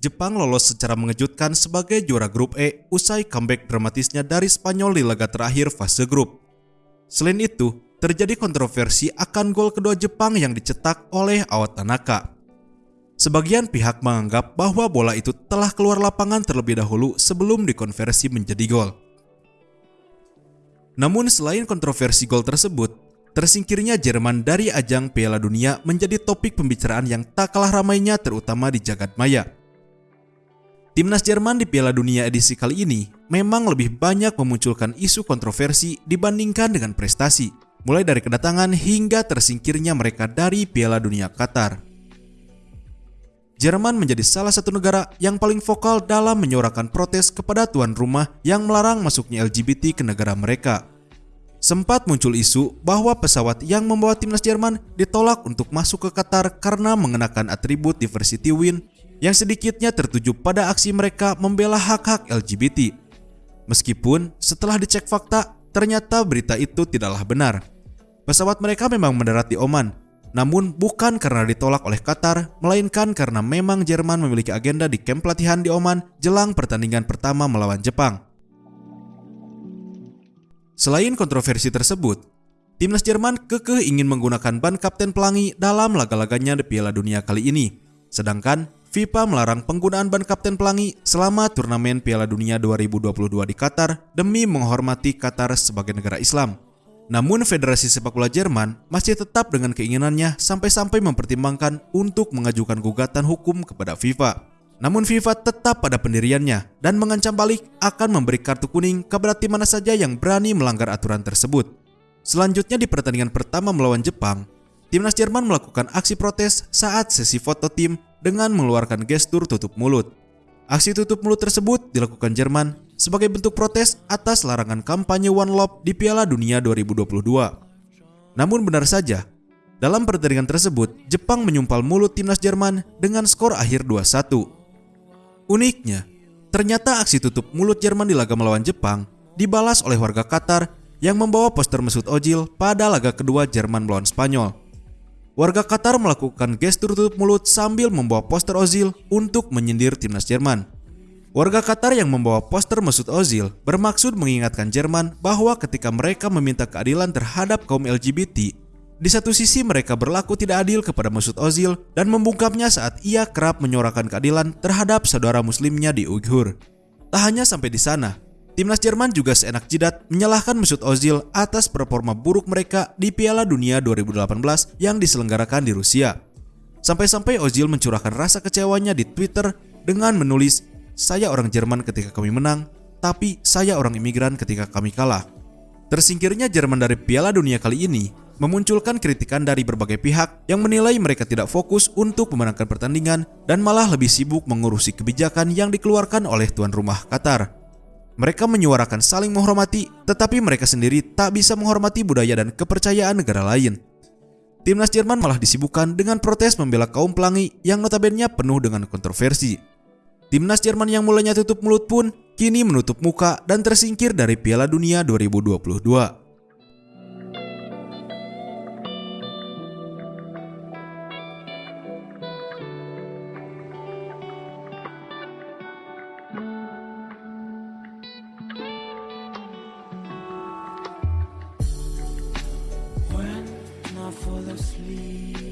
Jepang lolos secara mengejutkan sebagai juara grup E usai comeback dramatisnya dari Spanyol di laga terakhir fase grup. Selain itu, terjadi kontroversi akan gol kedua Jepang yang dicetak oleh Awat Tanaka. Sebagian pihak menganggap bahwa bola itu telah keluar lapangan terlebih dahulu sebelum dikonversi menjadi gol. Namun selain kontroversi gol tersebut, tersingkirnya Jerman dari ajang Piala Dunia menjadi topik pembicaraan yang tak kalah ramainya terutama di jagat maya. Timnas Jerman di Piala Dunia edisi kali ini memang lebih banyak memunculkan isu kontroversi dibandingkan dengan prestasi, mulai dari kedatangan hingga tersingkirnya mereka dari Piala Dunia Qatar. Jerman menjadi salah satu negara yang paling vokal dalam menyuarakan protes kepada tuan rumah yang melarang masuknya LGBT ke negara mereka. Sempat muncul isu bahwa pesawat yang membawa timnas Jerman ditolak untuk masuk ke Qatar karena mengenakan atribut diversity win yang sedikitnya tertuju pada aksi mereka membela hak-hak LGBT. Meskipun setelah dicek fakta, ternyata berita itu tidaklah benar. Pesawat mereka memang mendarat di Oman, namun bukan karena ditolak oleh Qatar, melainkan karena memang Jerman memiliki agenda di kamp pelatihan di Oman jelang pertandingan pertama melawan Jepang. Selain kontroversi tersebut, timnas Jerman kekeh ingin menggunakan ban kapten pelangi dalam laga-laganya di Piala Dunia kali ini. Sedangkan FIFA melarang penggunaan ban kapten pelangi selama turnamen Piala Dunia 2022 di Qatar demi menghormati Qatar sebagai negara Islam. Namun Federasi Sepak Bola Jerman masih tetap dengan keinginannya sampai-sampai mempertimbangkan untuk mengajukan gugatan hukum kepada FIFA. Namun FIFA tetap pada pendiriannya dan mengancam balik akan memberi kartu kuning kepada tim mana saja yang berani melanggar aturan tersebut. Selanjutnya di pertandingan pertama melawan Jepang, timnas Jerman melakukan aksi protes saat sesi foto tim dengan mengeluarkan gestur tutup mulut. Aksi tutup mulut tersebut dilakukan Jerman sebagai bentuk protes atas larangan kampanye One Love di Piala Dunia 2022. Namun benar saja, dalam pertandingan tersebut, Jepang menyumpal mulut timnas Jerman dengan skor akhir 2-1. Uniknya, ternyata aksi tutup mulut Jerman di laga melawan Jepang dibalas oleh warga Qatar yang membawa poster Mesut Ozil pada laga kedua Jerman melawan Spanyol. Warga Qatar melakukan gestur tutup mulut sambil membawa poster Ozil untuk menyindir timnas Jerman. Warga Qatar yang membawa poster Mesut Ozil bermaksud mengingatkan Jerman bahwa ketika mereka meminta keadilan terhadap kaum LGBT, di satu sisi mereka berlaku tidak adil kepada Mesut Ozil dan membungkamnya saat ia kerap menyuarakan keadilan terhadap saudara muslimnya di Uighur. Tak hanya sampai di sana, Timnas Jerman juga seenak jidat menyalahkan Mesut Ozil atas performa buruk mereka di Piala Dunia 2018 yang diselenggarakan di Rusia. Sampai-sampai Ozil mencurahkan rasa kecewanya di Twitter dengan menulis, "Saya orang Jerman ketika kami menang, tapi saya orang imigran ketika kami kalah." Tersingkirnya Jerman dari Piala Dunia kali ini memunculkan kritikan dari berbagai pihak yang menilai mereka tidak fokus untuk memenangkan pertandingan dan malah lebih sibuk mengurusi kebijakan yang dikeluarkan oleh tuan rumah Qatar. Mereka menyuarakan saling menghormati, tetapi mereka sendiri tak bisa menghormati budaya dan kepercayaan negara lain. Timnas Jerman malah disibukkan dengan protes membela kaum pelangi yang notabene penuh dengan kontroversi. Timnas Jerman yang mulanya tutup mulut pun kini menutup muka dan tersingkir dari Piala Dunia 2022. sleep.